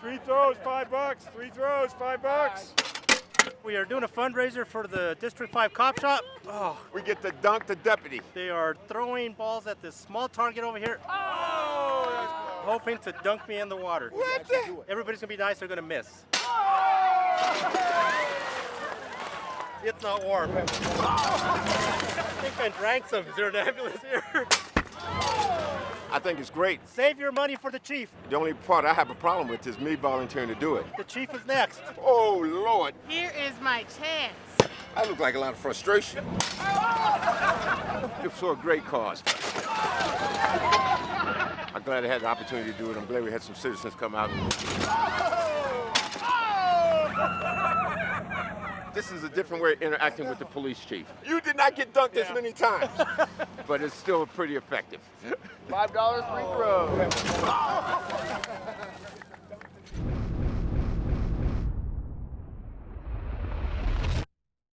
Three throws, five bucks. Three throws, five bucks. We are doing a fundraiser for the District 5 Cop Shop. Oh, We get to dunk the deputy. they are throwing balls at this small target over here, Oh, hoping to dunk me in the water. What the? Everybody's gonna be nice, they're gonna miss. Oh. It's not warm. I think I drank some. Is there an ambulance here? I think it's great. Save your money for the chief. The only part I have a problem with is me volunteering to do it. The chief is next. Oh, Lord. Here is my chance. I look like a lot of frustration. It's for a great cause. I'm glad I had the opportunity to do it. I'm glad we had some citizens come out. This is a different way of interacting with the police chief. You did not get dunked this many times, but it's still pretty effective. Five dollars free throw. Ah.